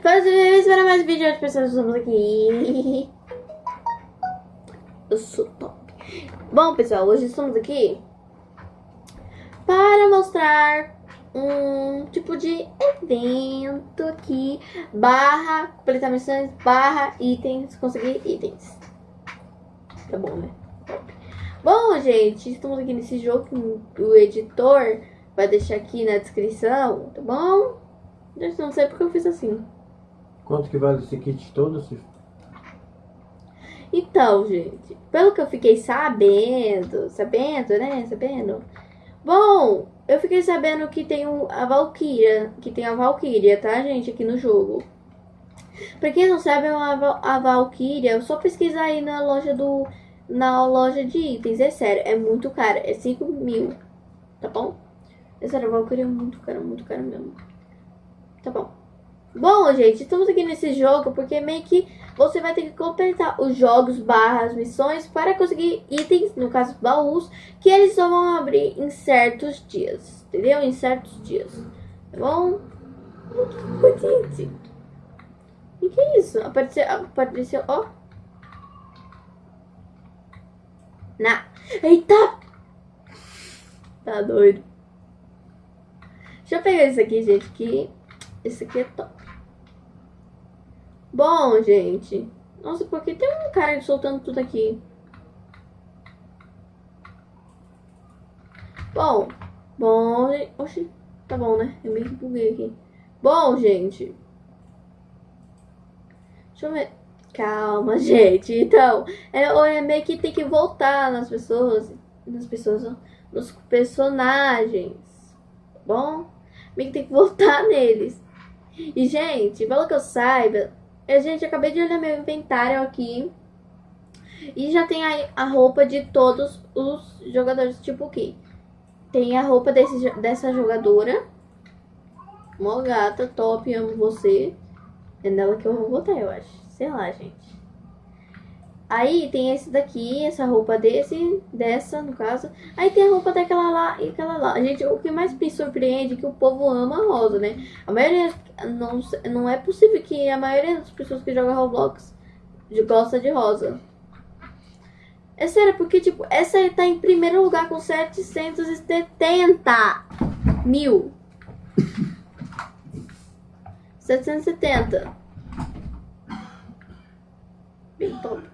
Fazendo para mais vídeos de pessoas estamos aqui. Eu sou top. Bom, pessoal, hoje estamos aqui para mostrar um tipo de evento aqui, barra, completar missões, barra, itens, conseguir itens. Tá bom, né? Bom, gente, estamos aqui nesse jogo que o editor vai deixar aqui na descrição, tá bom? Gente, não sei porque eu fiz assim. Quanto que vale esse kit todo, Cif? Então, gente, pelo que eu fiquei sabendo, sabendo, né, sabendo... Bom, eu fiquei sabendo que tem a Valkyria, que tem a Valkyria, tá, gente, aqui no jogo. Pra quem não sabe, a Valkyria, só pesquisar aí na loja do... Na loja de itens, é sério, é muito caro, é 5 mil, tá bom? É sério, a Valkyria é muito cara, muito cara mesmo. Tá bom. Bom, gente, estamos aqui nesse jogo porque meio que você vai ter que completar os jogos barras missões para conseguir itens, no caso baús, que eles só vão abrir em certos dias, entendeu? Em certos dias, tá bom? Gente, o que é isso? Apareceu, apareceu, ó. Na. Eita! Tá doido. Deixa eu pegar esse aqui, gente, que esse aqui é top. Bom, gente. Nossa, porque tem um cara soltando tudo aqui. Bom. Bom, Oxi, tá bom, né? Eu meio que buguei aqui. Bom, gente. Deixa eu ver. Calma, gente. Então, é, é meio que tem que voltar nas pessoas. Nas pessoas, nos personagens. Tá bom? Meio que tem que voltar neles. E, gente, pelo que eu saiba, eu, gente, acabei de olhar meu inventário aqui. E já tem aí a roupa de todos os jogadores, tipo que tem a roupa desse, dessa jogadora. Mó gata, top, amo você. É nela que eu vou botar, eu acho. Sei lá, gente. Aí tem esse daqui, essa roupa desse, dessa no caso. Aí tem a roupa daquela lá e aquela lá. Gente, o que mais me surpreende é que o povo ama a rosa, né? A maioria, não, não é possível que a maioria das pessoas que jogam Roblox gosta de rosa. É sério, porque tipo, essa aí tá em primeiro lugar com 770 mil. 770. Bem top.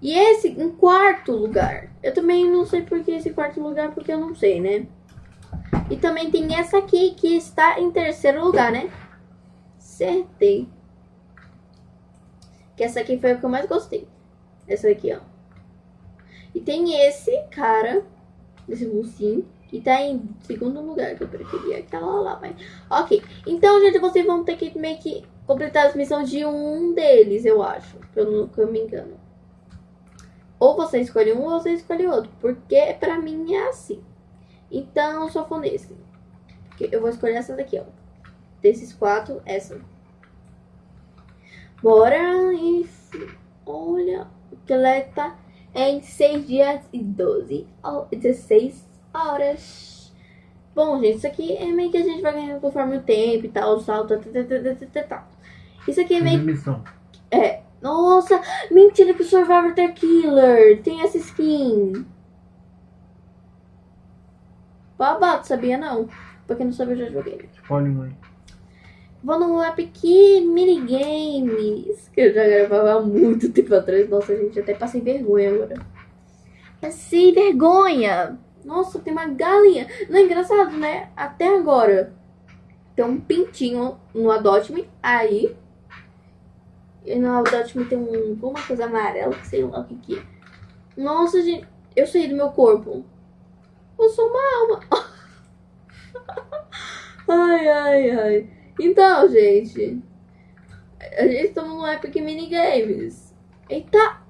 E esse em quarto lugar. Eu também não sei por que esse quarto lugar, porque eu não sei, né? E também tem essa aqui que está em terceiro lugar, né? Acertei. Que essa aqui foi a que eu mais gostei. Essa aqui, ó. E tem esse cara, esse mocinho, que tá em segundo lugar, que eu preferia aquela lá, mas... Ok, então, gente, vocês vão ter que meio que completar as missões de um deles, eu acho. Que eu não que eu me engano. Ou você escolhe um ou você escolhe outro. Porque pra mim é assim. Então eu só vou nesse. Eu vou escolher essa daqui, ó. Desses quatro, essa. Bora e... Olha, o tá em 6 dias e 12, 16 horas. Bom, gente, isso aqui é meio que a gente vai ganhando conforme o tempo e tal, o salto, tal. Isso aqui é meio... Missão. É, nossa, mentira que o Survivor The Killer tem essa skin. Babado, sabia não? Porque não sabia, eu já joguei. Um aí. Vou no Epic Minigames, que eu já gravava há muito tempo atrás. Nossa, gente, até passei vergonha agora. Passei vergonha. Nossa, tem uma galinha. Não é engraçado, né? Até agora. Tem um pintinho no Adopt Me. Aí, e no Audacity tem um, uma coisa amarela, que sei lá o que que é. Nossa, gente, eu saí do meu corpo. Eu sou uma alma. ai, ai, ai. Então, gente. A gente tá no Epic Minigames. Eita!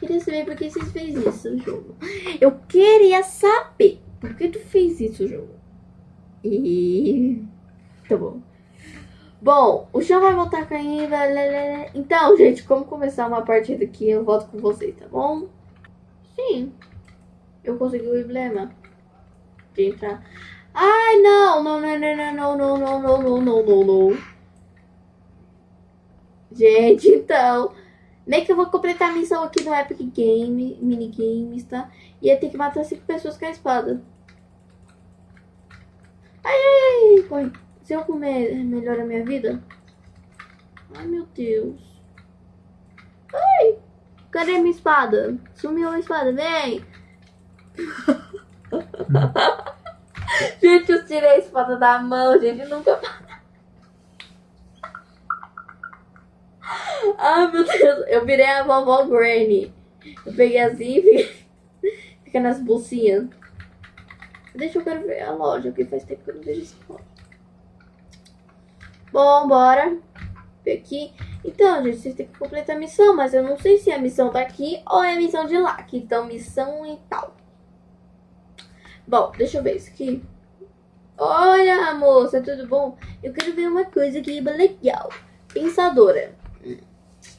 Queria saber por que vocês fez isso, jogo. Eu queria saber por que tu fez isso, jogo. E... Tá bom. Bom, o chão vai voltar caindo. Então, gente, como começar uma partida aqui, eu volto com vocês, tá bom? Sim. Eu consegui o emblema. de entrar. Ai, não, não, não, não, não, não, não, não, não, não, não, não. Gente, então. Nem que eu vou completar a missão aqui no Epic Game, minigames, tá? E eu tenho que matar cinco pessoas com a espada. Ai, ai, ai, corre. Se eu comer, melhora a minha vida? Ai, meu Deus. Ai, cadê minha espada? Sumiu a espada, vem. gente, eu tirei a espada da mão, gente, nunca Ai, meu Deus, eu virei a vovó Granny. Eu peguei assim e fica nas bolsinhas. Deixa eu quero ver a loja, porque faz tempo que eu não vejo essa loja. Bom, bora. Aqui. Então, gente, vocês têm que completar a missão, mas eu não sei se a missão tá aqui ou é a missão de lá. Que então, missão e tal. Bom, deixa eu ver isso aqui. Olha, moça, tudo bom? Eu quero ver uma coisa aqui legal. Pensadora.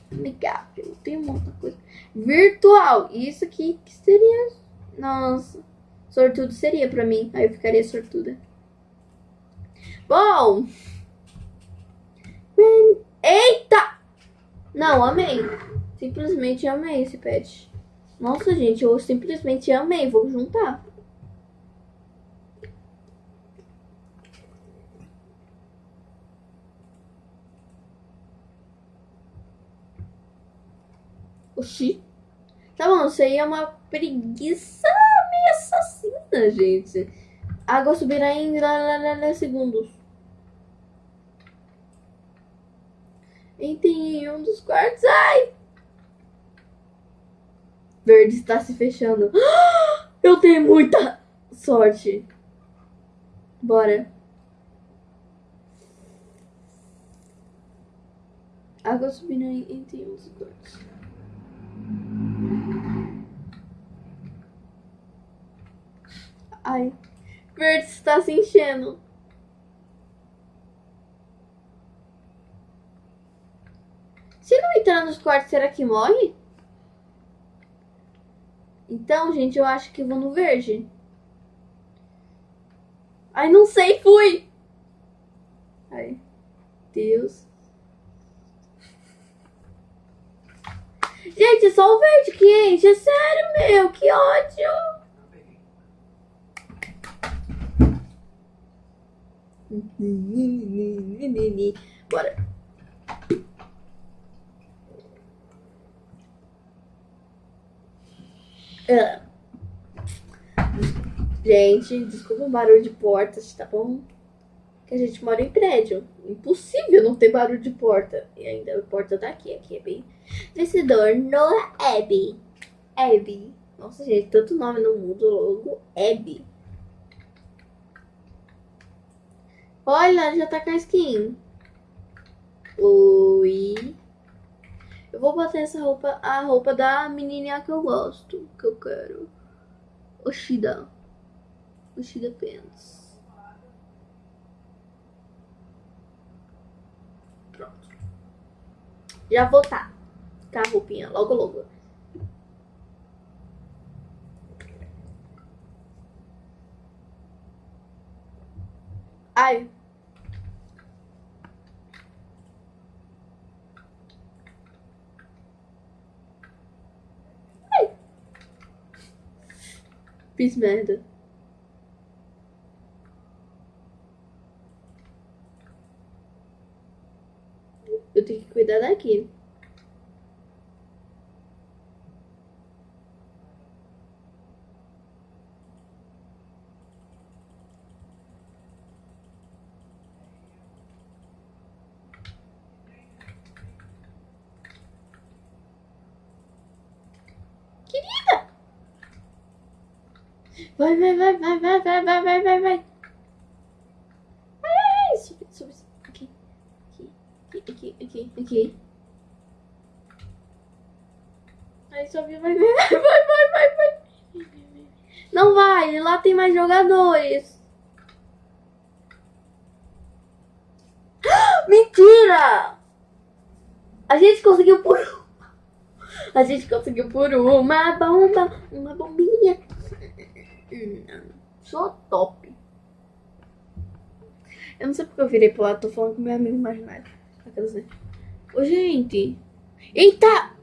Legal, tem uma outra coisa. Virtual. Isso aqui que seria... Nossa. Sortudo seria pra mim. Aí eu ficaria sortuda. Bom. Eita! Não, amei. Simplesmente amei esse pet. Nossa, gente, eu simplesmente amei. Vou juntar. Oxi. Tá bom, isso aí é uma preguiça meio assassina, gente. Água subirá em lá, lá, lá, segundos. Entrei em um dos quartos. Ai! Verde está se fechando. Eu tenho muita sorte. Bora. Água subindo entre um dos quartos. Ai. Verde está se enchendo. Se não entrar nos quartos, será que morre? Então, gente, eu acho que vou no verde. Ai, não sei, fui! Ai, Deus. Gente, só o verde que enche. É sério, meu. Que ódio. Bora. Uh. Gente, desculpa o barulho de portas, tá bom? Que a gente mora em prédio. Impossível não ter barulho de porta. E ainda a porta tá aqui, aqui é bem... Vencedor, Noah Abby. Abby. Nossa, gente, tanto nome no mundo logo. Abby. Olha, já tá com a skin. Oi. Eu vou botar essa roupa, a roupa da menininha que eu gosto, que eu quero. Oshida. Oshida Pants. Pronto. Já vou tá. Tá a roupinha, logo logo. Ai, Fiz merda. Eu tenho que cuidar daqui. Vai, vai, vai, vai, vai, vai, vai, vai, vai, vai. Ai, sube, sube, aqui, aqui, aqui, aqui, aqui. Aí sobe, vai, vai, vai, vai, vai, vai. Não vai, lá tem mais jogadores. Mentira! A gente conseguiu por a gente conseguiu por uma bomba, uma bombinha. Sou top. Eu não sei porque eu virei pro lado, tô falando com meu amigo imaginário. Aquelas? Ô, gente. Eita!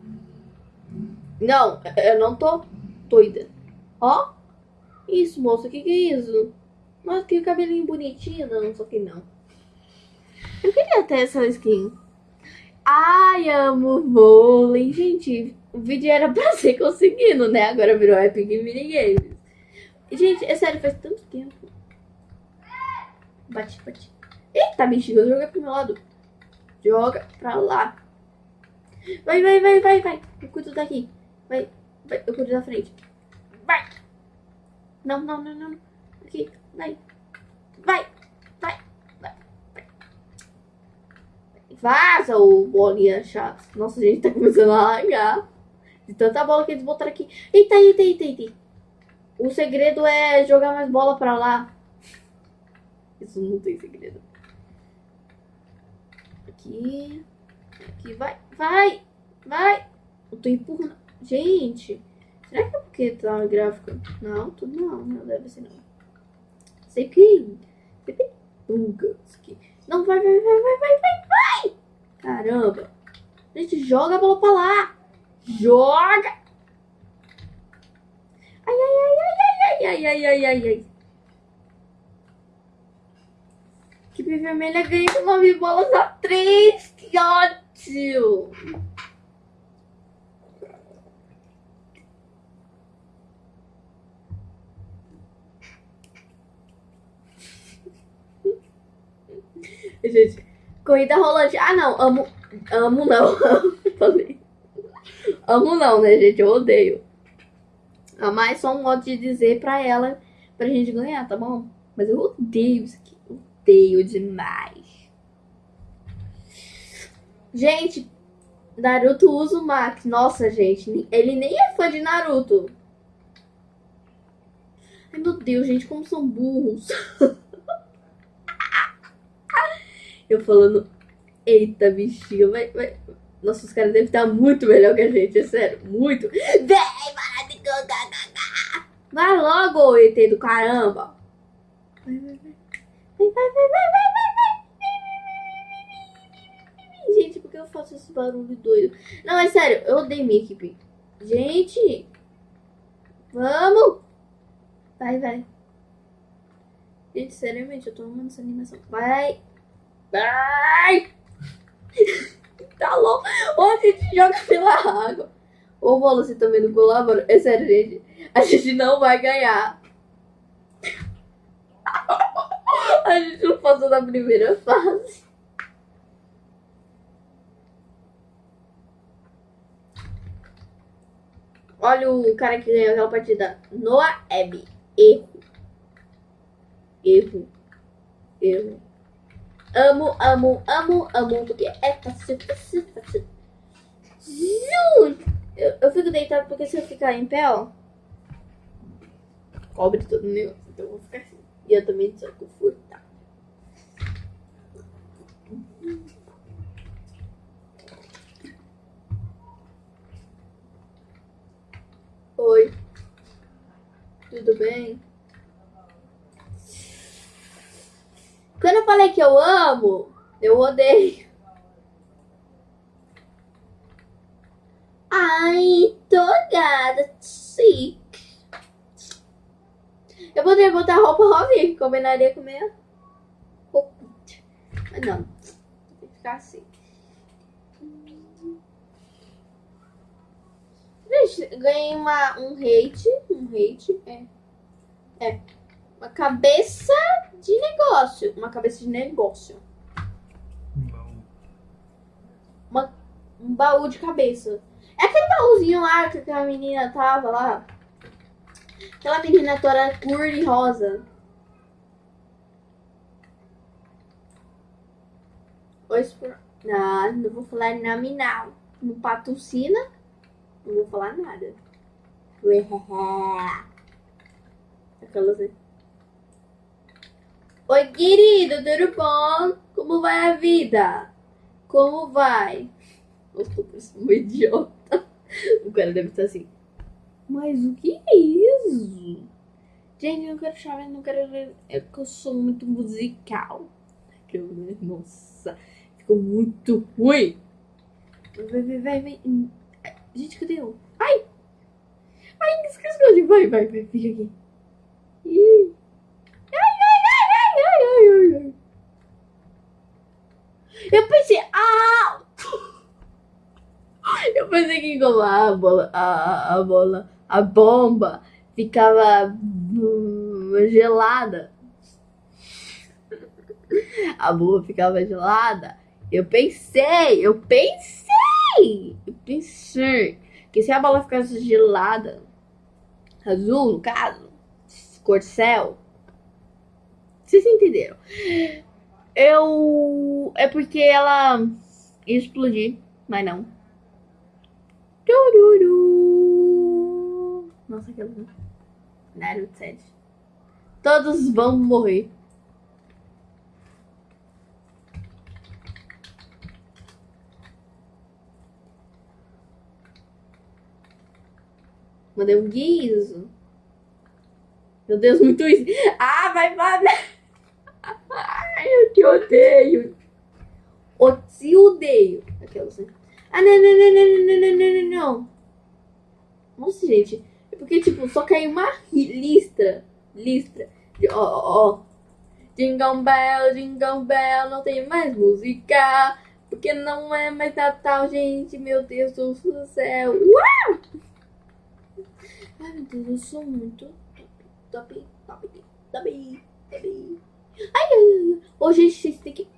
Não, eu não tô doida. Ó. Isso, moça, o que que é isso? Nossa, que cabelinho bonitinho. Não, só que não. Eu queria ter essa skin. Ai, amo vôlei. Gente, o vídeo era pra ser conseguindo, né? Agora virou Epic Minigames. Gente, é sério, faz tanto tempo. Bate, bate. Eita, bexiga, joga pro meu lado. Joga pra lá. Vai, vai, vai, vai, vai. Eu cuido daqui. Vai, vai. Eu cuido da frente. Vai. Não, não, não, não. Aqui, vai. Vai, vai, vai, vai. Vaza, ô bolinha chata. Nossa, a gente tá começando a largar. De tanta bola que eles botaram aqui. Eita, eita, eita, eita. O segredo é jogar mais bola pra lá. Isso não tem segredo. Aqui. Aqui, vai, vai, vai. Eu tô empurrando. Gente, será que é porque tá gráfico? Não, tudo não, não deve ser não. CP. CP. Bugas aqui. Não, vai, vai, vai, vai, vai, vai, vai. Caramba. Gente, joga a bola pra lá. Joga. Ai, ai, ai, ai, ai, ai, ai, ai, ai, ai. Equipe vermelha ganha com nove bolas a três. Que ótimo. Gente, corrida rolante. Ah, não. Amo. Amo não. Amo não, né, gente? Eu odeio. Amar é só um modo de dizer pra ela pra gente ganhar, tá bom? Mas eu odeio isso aqui. Odeio demais. Gente, Naruto usa o Max. Nossa, gente. Ele nem é fã de Naruto. Ai, meu Deus, gente, como são burros. Eu falando, eita, bichinho, vai, vai. Nossa, os caras devem estar muito melhor que a gente, é sério, muito. De Vai logo, ET do caramba. Vai, vai, vai. Vai, vai, vai, vai, Gente, por que eu faço esse barulho doido? Não, é sério, eu odeio minha equipe. Gente, vamos. Vai, vai. Gente, seriamente, eu tô amando essa animação. Vai. Vai! tá louco. Ou a gente joga pela água. Ou você também não colabora. É sério, gente. A gente não vai ganhar. A gente não passou na primeira fase. Olha o cara que ganhou aquela partida. Noah Abby. Erro. Erro. Erro. Amo, amo, amo, amo, porque é fácil, fácil, fácil. Eu, eu fico deitado porque se eu ficar em pé, ó, cobre todo o negócio. Então eu vou ficar assim. E eu também sou confortável. Oi. Tudo bem? Quando eu falei que eu amo, eu odeio. Ai, togada, chique. Eu poderia botar roupa rosinha que combinaria com minha roupa. Mas não, tem que ficar assim. Gente, ganhei uma, um hate. Um hate, é. É. Uma cabeça de negócio. Uma cabeça de negócio. Uma, um baú de cabeça. É aquele baúzinho lá que aquela menina tava lá. Aquela menina toda cor e rosa. Oi, Não, não vou falar nominal. Não patrocina. Não vou falar nada. Aquelas aí. Oi, querido, tudo bom? Como vai a vida? Como vai? Eu tô parecendo um idiota. O cara deve estar assim. Mas o que é isso? Gente, eu não quero chorar, não quero ver. É que eu sou muito musical. Eu, nossa, ficou muito ruim. Vai, vai, vai, vai. Gente, cadê eu? Ai! Ai, esqueci. Vai, vai, vai, fica aqui. Ih. Ai, ai, ai, ai, ai, ai, ai. Eu pensei, ah! Eu pensei que como a bola, a, a bola, a bomba ficava hum, gelada. A bomba ficava gelada. Eu pensei, eu pensei, eu pensei que se a bola ficasse gelada, azul no caso, cor céu, vocês entenderam? Eu. É porque ela ia explodir, mas não. Nossa, aquela. Naruto 7. Todos vão morrer. Mandei um guiso. Meu Deus, muito isso. Ah, vai, vai. Ai, eu te odeio. O te odeio. Aquelas, né? Ah, não, não, não, não, não, não, não, não, não. Nossa, gente. É porque, tipo, só caiu uma listra. Listra. De, ó, ó, ó. Jingle Bell, Jingle Bell, não tem mais música. Porque não é mais Natal, gente. Meu Deus do céu. Uau! Ai, meu Deus, eu sou muito top, top, top, top. Ai, ai, ai. Ô, gente, vocês têm que...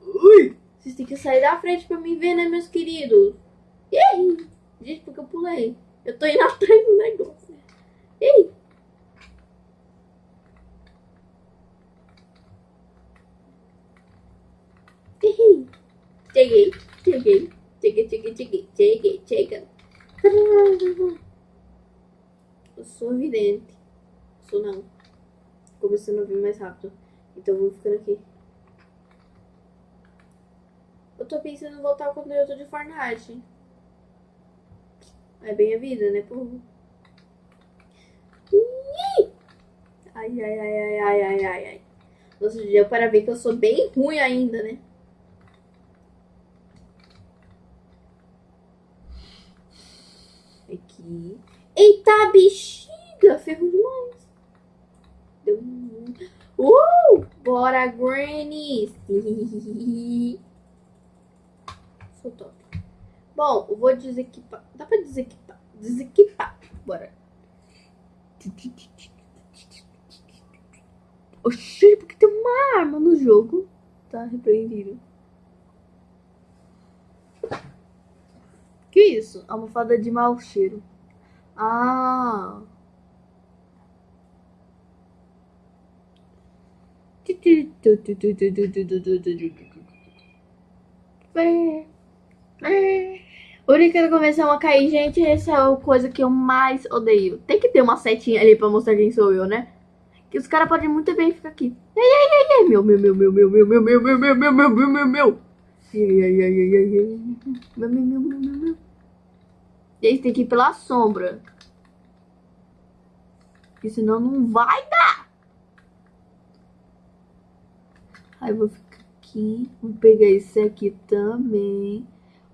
Ui! Vocês têm que sair da frente pra me ver, né, meus queridos? Ei! Gente, porque eu pulei. Eu tô indo atrás do negócio. Ei! Ei! Cheguei, cheguei, cheguei, cheguei, cheguei, cheguei, cheguei. Eu sou vidente. Sou não. Começando a vir mais rápido. Então eu vou ficando aqui. Eu tô pensando em voltar eu tô de Fortnite. É bem a vida, né, povo? Ai, ai, ai, ai, ai, ai, ai, ai. Nossa, deu para ver que eu sou bem ruim ainda, né? Aqui. Eita, bexiga! Ferro demais. Deu um... Uh! Bora, Granny! Top. Bom, eu vou desequipar. Dá pra desequipar? Desequipar. Bora. Oxi, porque tem uma arma no jogo. Tá repreendido. Que isso? Almofada de mau cheiro. Ah. Uri, quando começar a cair, gente, essa é a coisa que eu mais odeio. Tem que ter uma setinha ali pra mostrar quem sou eu, né? Que os caras podem muito bem ficar aqui. Ai, ai, ai, ai, meu, meu, meu, meu, meu, meu, meu, meu, meu, meu, meu, meu, meu, meu, meu. Ai, ai. Meu, meu, meu, meu, meu, meu. Que ir pela sombra. Porque senão não vai dar. Aí eu vou ficar aqui. Vou pegar esse aqui também.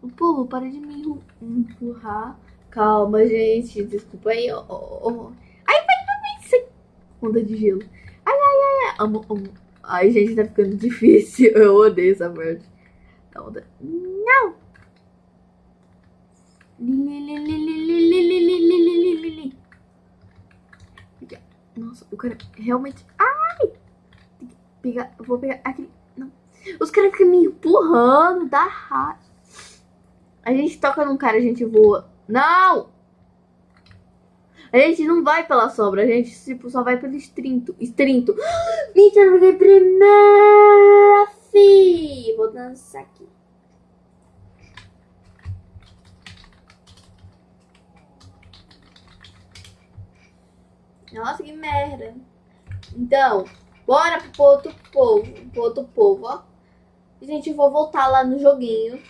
O povo, para de me empurrar. Calma, gente. Desculpa aí. Oh, oh, oh. Ai, vai, vai. Onda de gelo. Ai, ai, ai. Amo, amo. Ai, gente, tá ficando difícil. Eu odeio essa parte. Onda. Não! Nossa, o cara realmente... Ai! Pegar... Vou pegar aquele... Não. Os caras ficam me empurrando, dá raiva. A gente toca num cara, a gente voa. Não! A gente não vai pela sombra, a gente tipo, só vai pelo estrinto. Estrinto. Mentira, eu primeira, fi! Vou dançar aqui. Nossa, que merda. Então, bora pro outro povo. Pro outro povo, ó. Gente, eu vou voltar lá no joguinho.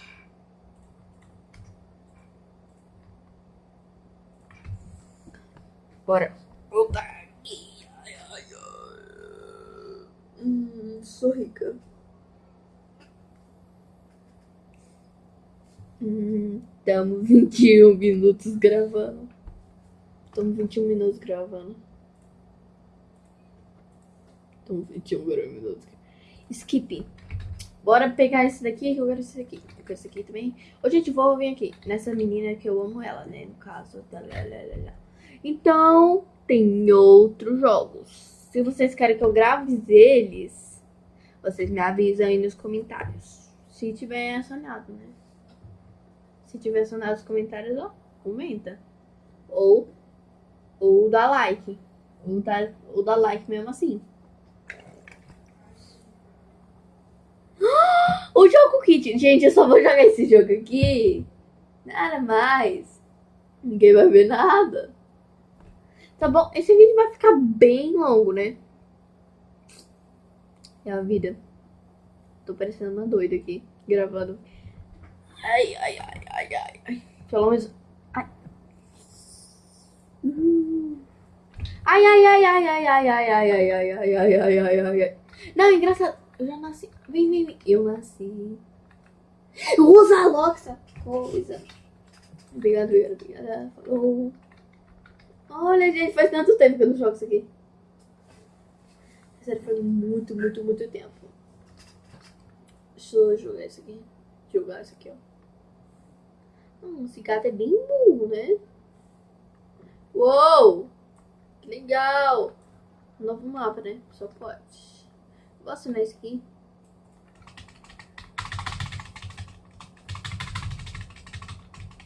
Bora. Ai. Hum, sou rica. Hum, estamos 21 minutos gravando. Estamos 21 minutos gravando. Estamos 21 minutos. Skip. Bora pegar esse daqui, que eu quero esse daqui. Eu quero esse aqui também. Ô, gente, vou vir aqui. Nessa menina que eu amo ela, né? No caso. Então, tem outros jogos. Se vocês querem que eu grave eles, vocês me avisam aí nos comentários. Se tiver sonhado, né? Se tiver sonhado nos comentários, ó, comenta. Ou, ou dá like. Ou dá, ou dá like mesmo assim. O jogo kit. Gente, eu só vou jogar esse jogo aqui. Nada mais. Ninguém vai ver nada. Tá bom? Esse vídeo vai ficar bem longo, né? É a vida. Tô parecendo uma doida aqui, gravando. Ai, ai, ai, ai, ai, ai. Pelo menos. Ai. Ai, ai, ai, ai, ai, ai, ai, ai, ai, ai, ai, ai, ai, ai, ai, ai. Não, engraçado. Eu já nasci. Vem, vem, vem. Eu nasci. Usa logo essa coisa. Obrigado, obrigado, obrigada. Falou. Olha, gente, faz tanto tempo que eu não jogo isso aqui. Sério, faz muito, muito, muito tempo. Deixa eu jogar isso aqui. Jogar isso aqui, ó. Hum, esse gato é bem burro, né? Uou! Que legal! Novo mapa, né? Só pode. Vou assinar isso aqui.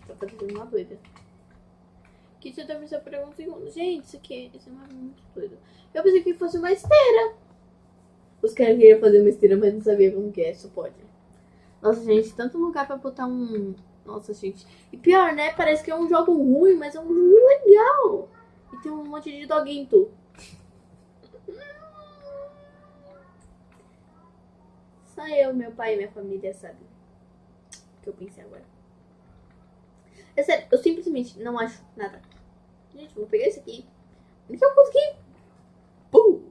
Tá parecendo uma doida. Que você deve ser por um segundo. Gente, isso aqui esse é muito doido. Eu pensei que fosse uma esteira. Os caras queriam fazer uma esteira, mas não sabia como que é. Só pode. Nossa, gente, tanto lugar pra botar um... Nossa, gente. E pior, né? Parece que é um jogo ruim, mas é um jogo legal. E tem um monte de doguinho. Só eu, meu pai e minha família sabem o que eu pensei agora. É sério, eu simplesmente não acho nada. Gente, vou pegar esse aqui. O que eu consegui? Pum!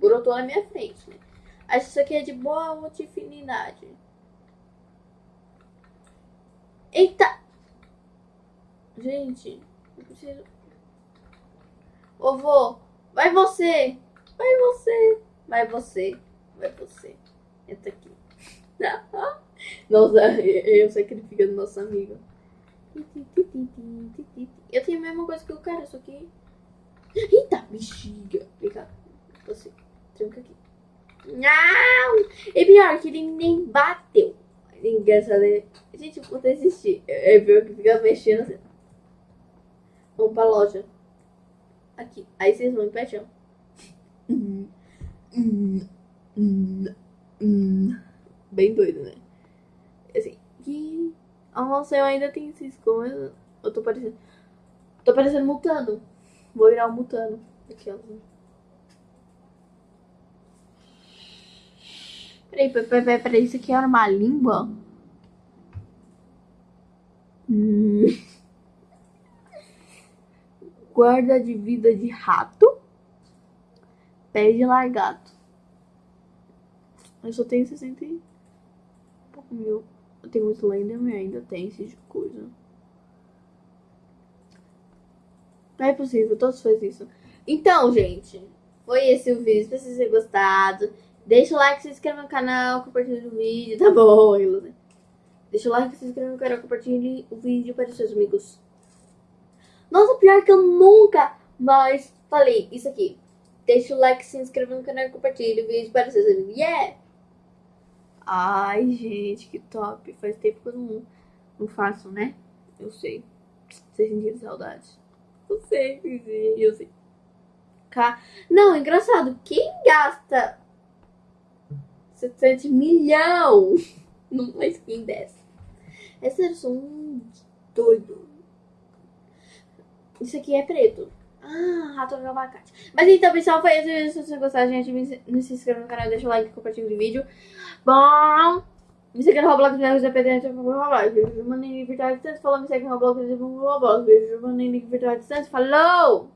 Brotou na minha frente? Acho que isso aqui é de boa multifinidade. Eita! Gente, eu preciso... Vovô, vai você! Vai você! Vai você! Vai você! Entra aqui. Nossa, eu sacrificando nosso amigo. Eu tenho a mesma coisa que o cara, só que. Eita, bexiga. Vem cá. Você. Tranca aqui. Não! E pior, que ele nem bateu. Engraçado, né? Gente, eu vou desistir. É pior que fica mexendo assim. Vamos pra loja. Aqui. Aí vocês vão em pé. Hum, bem doido, né? Assim. Nossa, eu ainda tenho essas coisas. Eu tô parecendo. Tô parecendo mutando. Vou virar um mutano. Aqui, ó. Peraí, peraí, peraí, peraí. Isso aqui era uma língua? Hum. Guarda de vida de rato. Pé de largato. Eu só tenho 60 e pouco mil. Tenho muito Slenderman ainda tem esse tipo de coisa. Não é possível, todos fazem isso. Então, gente, foi esse o vídeo. Espero que vocês tenham gostado. Deixa o like, se inscreva no canal, compartilhe o vídeo, tá bom? Deixa o like, se inscreva no canal, compartilhe o vídeo para os seus amigos. Nossa, pior que eu nunca mais falei isso aqui. Deixa o like, se inscreva no canal, compartilhe o vídeo para os seus amigos. Yeah! Ai, gente, que top. Faz tempo que eu não, não faço, né? Eu sei. Vocês sentiram saudade? Eu sei, eu sei. Não, é engraçado. Quem gasta 700 milhão numa skin dessa? É sério, um doido. Isso aqui é preto. Ah, rato de abacate. Mas então, pessoal, foi isso. Se vocês gostaram, gente, me, se inscreva no canal, deixa o like, compartilha o vídeo. Bom, me segue no Roblox, me segue PDT, Roblox. Beijo, mandem. Falou, me segue no Roblox, Roblox. Beijo, mandem virtual distância. Falou!